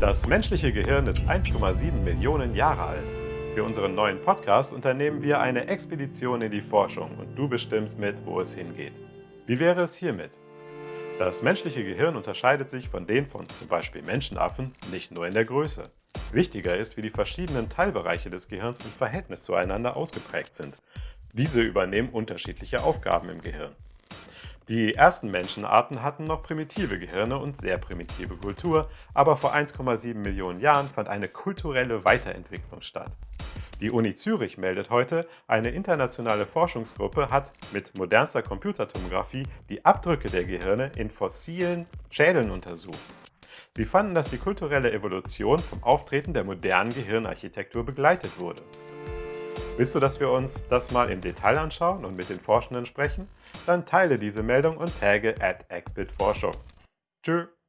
Das menschliche Gehirn ist 1,7 Millionen Jahre alt. Für unseren neuen Podcast unternehmen wir eine Expedition in die Forschung und du bestimmst mit, wo es hingeht. Wie wäre es hiermit? Das menschliche Gehirn unterscheidet sich von den von zum Beispiel Menschenaffen nicht nur in der Größe. Wichtiger ist, wie die verschiedenen Teilbereiche des Gehirns im Verhältnis zueinander ausgeprägt sind. Diese übernehmen unterschiedliche Aufgaben im Gehirn. Die ersten Menschenarten hatten noch primitive Gehirne und sehr primitive Kultur, aber vor 1,7 Millionen Jahren fand eine kulturelle Weiterentwicklung statt. Die Uni Zürich meldet heute, eine internationale Forschungsgruppe hat mit modernster Computertomographie die Abdrücke der Gehirne in fossilen Schädeln untersucht. Sie fanden, dass die kulturelle Evolution vom Auftreten der modernen Gehirnarchitektur begleitet wurde. Willst du, dass wir uns das mal im Detail anschauen und mit den Forschenden sprechen? Dann teile diese Meldung und tagge at. Tschüss!